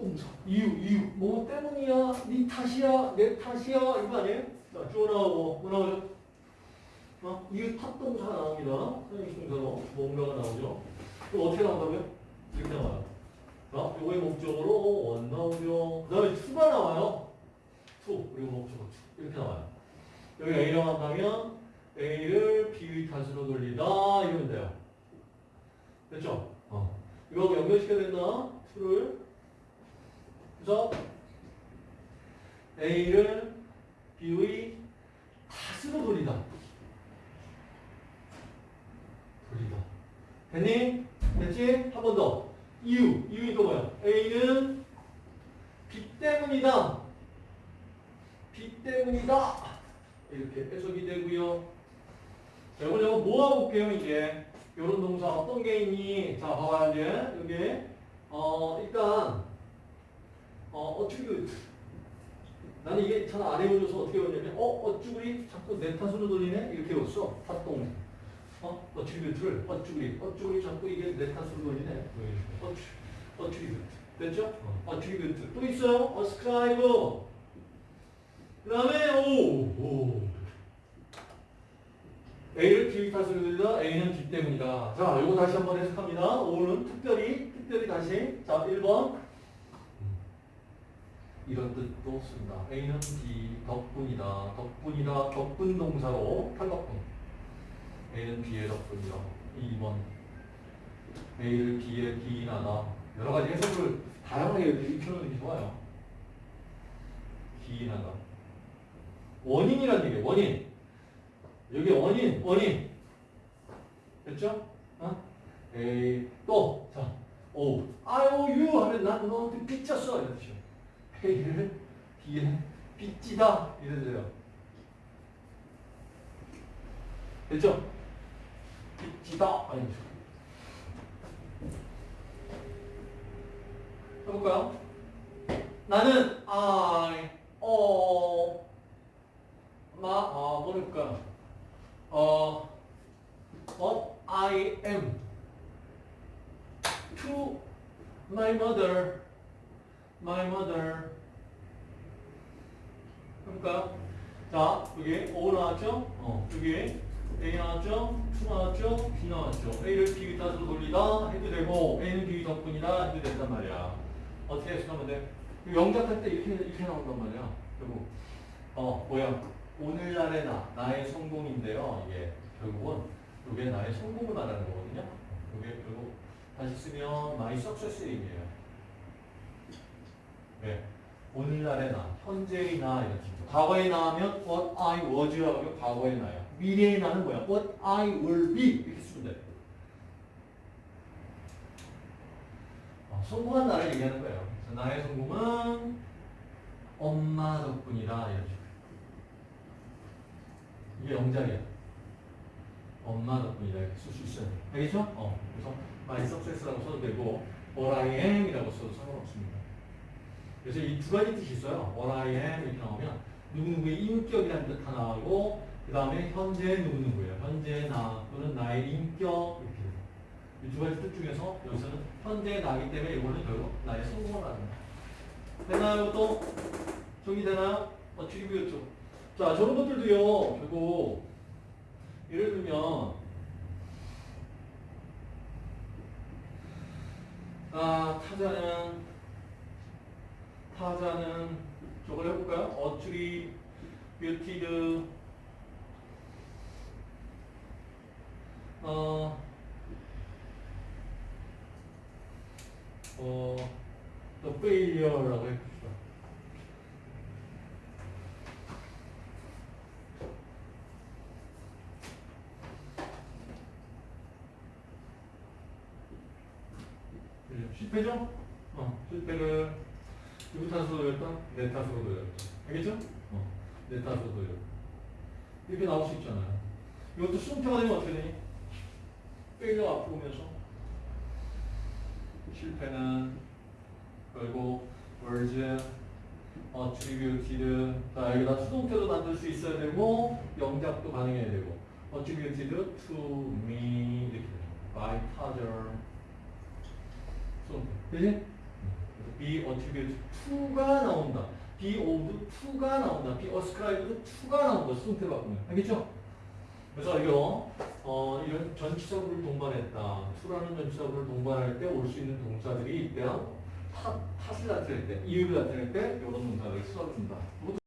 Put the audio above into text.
탓동사. 이유, 이유. 뭐 때문이야? 네 탓이야? 내 탓이야? 이거 아니에요? 자, 주어 나오고, 뭐 나오죠? 어? 이유 탓동사가 나옵니다. 선생님동사로 뭔가가 나오죠. 그럼 어떻게 나온다고요? 이렇게 나와요. 자, 요거의 목적어 one 나오죠. 그 다음에 to가 나와요. to. 그리고 목적어 two. 이렇게 나와요. 여기 A라고 한다면 A를 B의 탓으로 돌리다. 이러면 돼요. 됐죠? 어. 이거 연결시켜야 된다. 투를. 그래서 A를 B의 탓으로 돌리다. 돌리다. 됐니? 됐지? 한 번 더. 이유. 이유니까 뭐야? A는 B 때문이다. B 때문이다. 이렇게 해석이 되고요. 자, 이걸 제가 모아볼게요, 이제. 요런 동사 어떤 게 있니? 자, 봐봐요, 이제. 여기. 어, 일단, 어, attribute. 나는 이게 잘안 해보셔서 어떻게 외웠냐면, 어, 어쭈구리 자꾸 내 탓으로 돌리네? 이렇게 외웠어. 탓동. 어, attribute를, 어쭈구리, 어쭈구리 자꾸 이게 내 탓으로 돌리네? 어쭈, attribute. 됐죠? attribute. 또 있어요. ascribe. 그 다음에, 오, 오. A를 B 탓으로 돌리다 A는 B 때문이다. 자, 요거 다시 한번 해석합니다. O는 특별히, 특별히 다시. 자, 1번. 이런 뜻도 쓴다. A는 B 덕분이다. 덕분이다. 덕분 동사로 탈덕분. A는 B의 덕분이다. 2번. A를 B에 기인하다. 여러 가지 해석을 다양하게 입혀놓는 게 좋아요. 기인하다. 원인이란 얘기예요. 원인. 여기 원인, 원인. 됐죠? 어? 에이, 또, 자, 오, IOU 하면 난 너한테 삐쳤어. 이러 죠. A를 B에 삐찌다. 이러세요. 됐죠? 삐찌다. 아니죠. 해볼까요? 나는 I, 어, 마, 아, 뭐랄까. 어, what I am to my mother, my mother. 그러니까 자 여기 O 나왔죠? 어 여기 A 나왔죠? 2 나왔죠? B 나왔죠? A를 B 탓으로 돌리다 해도 되고 A는 B 덕분이다 해도 된단 말이야. 어떻게 해석하면 돼? 영작할 때 이렇게 이렇게 나온단 말이야. 그리고 어 뭐야? 오늘날의 나, 나의 성공인데요. 이게 결국은 이게 나의 성공을 말하는 거거든요. 이게 결국 다시 쓰면 my success이에요. 네. 오늘날의 나, 현재의 나 식으로. 과거의 나하면 what I was라고 하면 과거의 나야. 미래의 나는 뭐야? what I will be 이렇게 쓰면 돼. 어, 성공한 나를 얘기하는 거예요. 나의 성공은 엄마 덕분이다 식으로. 이게 영작이야. 엄마 덕분이다 이렇게 쓸 수 있어요. 알겠죠? 어. 그래서 my success라고 써도 되고 what I am이라고 써도 상관없습니다. 그래서 이 두 가지 뜻이 있어요. what I am 이렇게 나오면 누구누구의 인격이라는 뜻 하나 나오고 그 다음에 현재 누구누구예요. 현재 나 또는 나의 인격 이렇게 돼요. 이 두 가지 뜻 중에서 여기서는 현재 나기 때문에 이거는 결국 나의 성공을 거예요. 되나요 또? 정리 되나요? 어, 트리뷰였죠. 자, 저런 것들도요, 결국, 예를 들면, 아, 타자는, 타자는, 저걸 해볼까요? 어트리, 뷰티드, 어, 어, 또 페일리어라고 해봅시다. 실패죠? 어, 실패를 누구 탓으로 돌렸다? 내 탓으로 돌렸다. 알겠죠? 어, 내 탓으로 돌렸다. 이렇게 나올 수 있잖아요. 이것도 수동태가 되면 어떻게 되니? 페일러 앞으로 오면서 실패는 결국 words, attributed 자 여기다 수동태도 만들 수 있어야 되고 영작도 가능해야 되고 attributed to me 이렇게 by 타절 수동태 그지? Be attributed to가 나온다. be owed to가 나온다. be ascribed to가 나온다. 수동태로 바꾸면. 알겠죠? 그래서 이거 어, 이런 전치사구를 동반했다. to라는 전치사구를 동반할 때 올 수 있는 동사들이 있대요. 탓, 탓을 나타낼 때, 이유를 나타낼 때 이런 동사를 써준다.